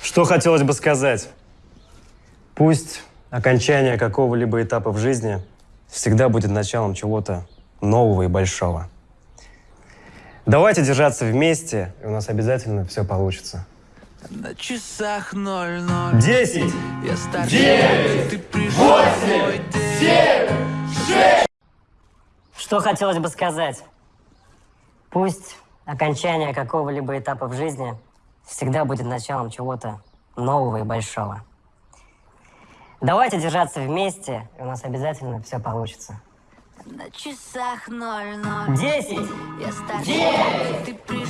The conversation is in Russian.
Что хотелось бы сказать? Пусть окончание какого-либо этапа в жизни всегда будет началом чего-то нового и большого. Давайте держаться вместе, и у нас обязательно все получится. На часах ноль ноль. Десять! Я старше, Девять! Ты пришел восемь, семь, Что хотелось бы сказать? Пусть окончание какого-либо этапа в жизни всегда будет началом чего-то нового и большого. Давайте держаться вместе, и у нас обязательно все получится. На часах ноль ноль. Десять! Я старше, Девять! ты!